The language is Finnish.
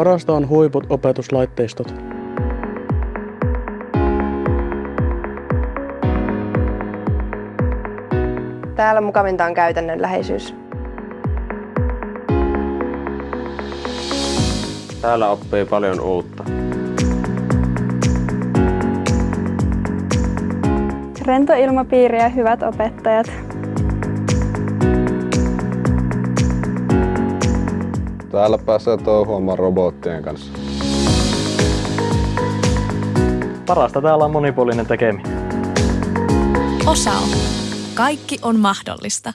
Parasta on huiput opetuslaitteistot. Täällä mukavinta on käytännönläheisyys. Täällä oppii paljon uutta. Rento ilmapiiri ja hyvät opettajat. Täällä pääsee touhuamaan robottien kanssa. Parasta täällä on monipuolinen tekeminen. Osao. Kaikki on mahdollista.